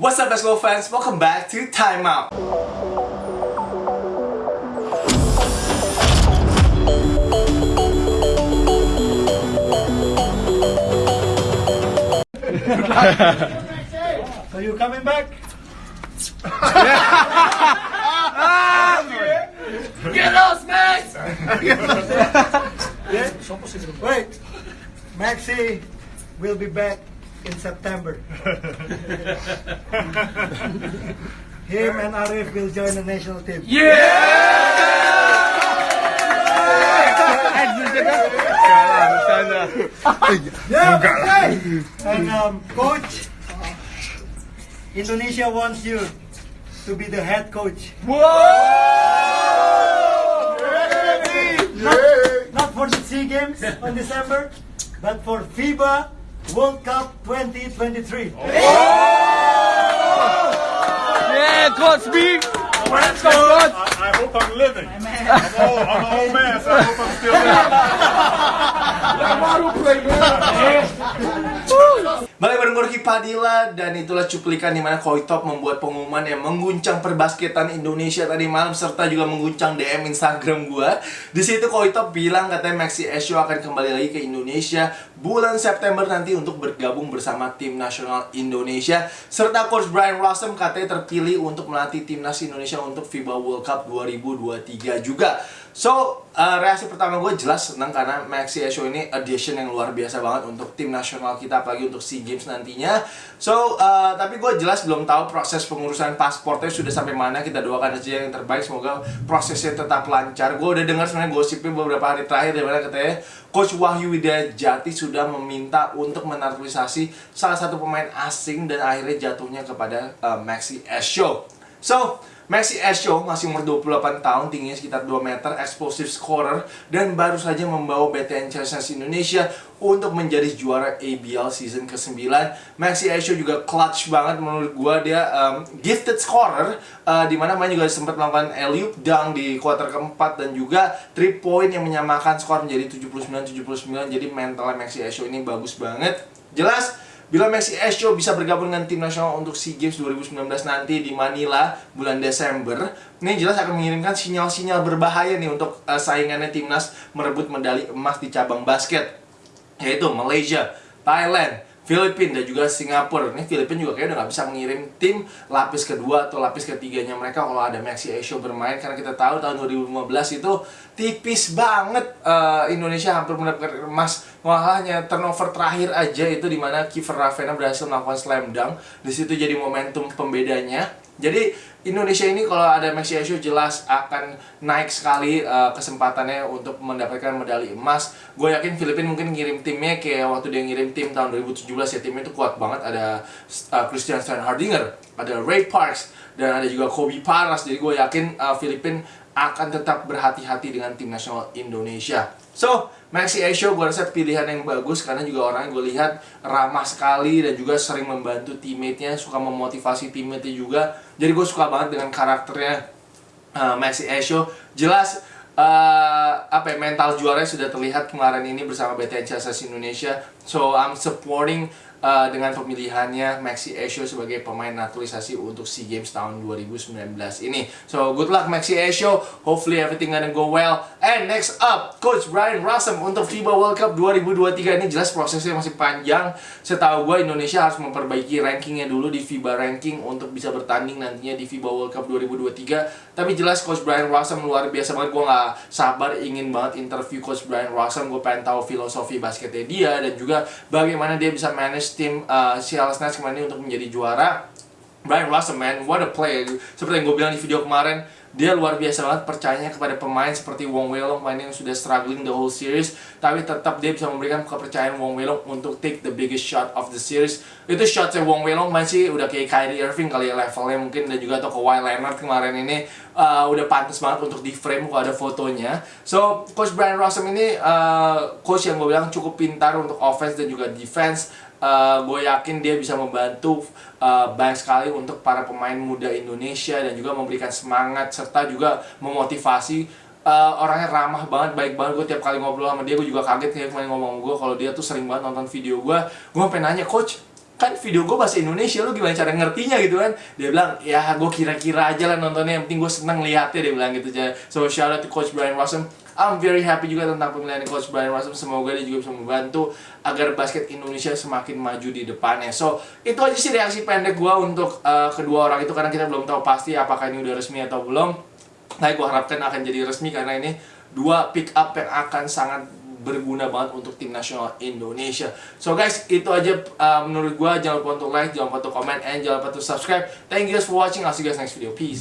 What's up basketball fans? Welcome back to Time Out. So you coming back? Get lost, Max! Yeah? Wait. Maxi will be back in September. Him and Arif will join the national team. Yeah, okay. And um, coach, Indonesia wants you to be the head coach. Not, not for the SEA Games on December, but for FIBA World Cup 2023. Yeah, Coach B. Let's go, I, I hope I'm living. I'm, old, I'm an old man, so I hope I'm still living. Balik bareng gue Ricky Padilla dan itulah cuplikan di mana Koitop membuat pengumuman yang mengguncang perbasketan Indonesia tadi malam serta juga mengguncang DM Instagram gue. Di situ Koitop bilang katanya Maxi Esho akan kembali lagi ke Indonesia bulan September nanti untuk bergabung bersama tim nasional Indonesia serta Coach Brian Rossum katanya terpilih untuk melatih timnas Indonesia untuk FIBA World Cup 2023 juga. So, uh, reaksi pertama gue jelas senang karena Maxi Esho ini addition yang luar biasa banget untuk tim nasional kita apalagi untuk SEA Games nantinya. So, uh, tapi gue jelas belum tahu proses pengurusan pasportnya sudah sampai mana. Kita doakan aja yang terbaik. Semoga prosesnya tetap lancar. Gue udah dengar sebenarnya gosipnya beberapa hari terakhir dari mana katanya Coach Wahyu Widya Jati sudah meminta untuk menaturalisasi salah satu pemain asing dan akhirnya jatuhnya kepada uh, Maxi Esho. So, Maxi Esho masih umur 28 tahun, tingginya sekitar 2 meter, explosive scorer, dan baru saja membawa BTN Chelsea Indonesia untuk menjadi juara ABL season ke-9. Maxi Esho juga clutch banget menurut gua dia um, gifted scorer, uh, di mana main juga sempat melakukan alley-oop dunk di kuarter keempat dan juga 3 point yang menyamakan skor menjadi 79-79. Jadi mentalnya Maxi Esho ini bagus banget. Jelas Bila Maxi Esho bisa bergabung dengan tim nasional untuk SEA Games 2019 nanti di Manila bulan Desember, ini jelas akan mengirimkan sinyal-sinyal berbahaya nih untuk uh, saingannya timnas merebut medali emas di cabang basket, yaitu Malaysia, Thailand, Filipina dan juga Singapura. Ini Filipina juga kayaknya udah nggak bisa mengirim tim lapis kedua atau lapis ketiganya mereka kalau ada Maxi Esho bermain. Karena kita tahu tahun 2015 itu tipis banget uh, Indonesia hampir mendapatkan emas. Malah hanya turnover terakhir aja itu di mana Kiefer Ravena berhasil melakukan slam dunk. Di situ jadi momentum pembedanya. Jadi Indonesia ini kalau ada Maxi Esho jelas akan naik sekali uh, kesempatannya untuk mendapatkan medali emas. Gue yakin Filipina mungkin ngirim timnya kayak waktu dia ngirim tim tahun 2017 ya timnya itu kuat banget. Ada uh, Christian Steinhardinger, ada Ray Parks, dan ada juga Kobe Paras. Jadi gue yakin uh, Filipina akan tetap berhati-hati dengan tim nasional Indonesia. So, Maxi Esho gue rasa pilihan yang bagus karena juga orangnya gue lihat ramah sekali dan juga sering membantu teammate-nya, suka memotivasi teammate-nya juga. Jadi gue suka banget dengan karakternya uh, Maxi Esho. Jelas uh, apa ya, mental juaranya sudah terlihat kemarin ini bersama BTN Chelsea Indonesia. So I'm supporting uh, dengan pemilihannya Maxi Esho sebagai pemain naturalisasi untuk SEA Games tahun 2019 ini. So good luck Maxi Esho. Hopefully everything gonna go well. And next up, Coach Brian Rossum untuk FIBA World Cup 2023 ini jelas prosesnya masih panjang. Setahu gue Indonesia harus memperbaiki rankingnya dulu di FIBA ranking untuk bisa bertanding nantinya di FIBA World Cup 2023. Tapi jelas Coach Brian Rossum luar biasa banget. Gue nggak sabar ingin banget interview Coach Brian Rossum. Gue pengen tahu filosofi basketnya dia dan juga bagaimana dia bisa manage tim uh, Seattle kemarin ini untuk menjadi juara. Brian Russell man, what a player. Seperti yang gue bilang di video kemarin, dia luar biasa banget percayanya kepada pemain seperti Wong Welong, pemain yang sudah struggling the whole series, tapi tetap dia bisa memberikan kepercayaan Wong Welong untuk take the biggest shot of the series. Itu shotnya Wong Welong masih udah kayak Kyrie Irving kali ya levelnya mungkin dan juga atau Kawhi Leonard kemarin ini uh, udah pantas banget untuk di frame kalau ada fotonya. So Coach Brian Rossum ini uh, coach yang gue bilang cukup pintar untuk offense dan juga defense uh, gue yakin dia bisa membantu uh, banyak sekali untuk para pemain muda Indonesia dan juga memberikan semangat serta juga memotivasi uh, orangnya ramah banget, baik banget. Gue tiap kali ngobrol sama dia gue juga kaget kayak kemarin ngomong gue kalau dia tuh sering banget nonton video gue gue sampai nanya coach kan video gue bahasa Indonesia lu gimana cara ngertinya gitu kan? Dia bilang ya gue kira-kira aja lah nontonnya yang penting gue seneng lihatnya dia bilang gitu. Aja so shout out to Coach Brian Rossum. I'm very happy juga tentang pemilihan Coach Brian Rossum. Semoga dia juga bisa membantu agar basket Indonesia semakin maju di depannya. So itu aja sih reaksi pendek gue untuk uh, kedua orang itu karena kita belum tahu pasti apakah ini udah resmi atau belum. Nah, gue harapkan akan jadi resmi karena ini dua pick up yang akan sangat berguna banget untuk tim nasional Indonesia. So guys, itu aja uh, menurut gue. Jangan lupa untuk like, jangan lupa untuk comment, and jangan lupa untuk subscribe. Thank you guys for watching. I'll see you guys next video. Peace.